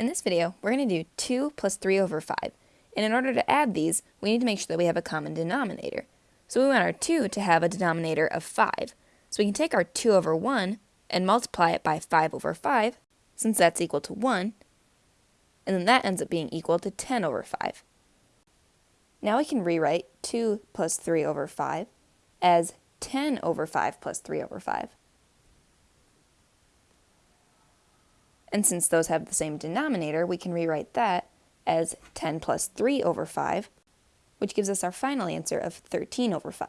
In this video, we're going to do 2 plus 3 over 5, and in order to add these, we need to make sure that we have a common denominator. So we want our 2 to have a denominator of 5. So we can take our 2 over 1 and multiply it by 5 over 5, since that's equal to 1, and then that ends up being equal to 10 over 5. Now we can rewrite 2 plus 3 over 5 as 10 over 5 plus 3 over 5. And since those have the same denominator, we can rewrite that as 10 plus 3 over 5, which gives us our final answer of 13 over 5.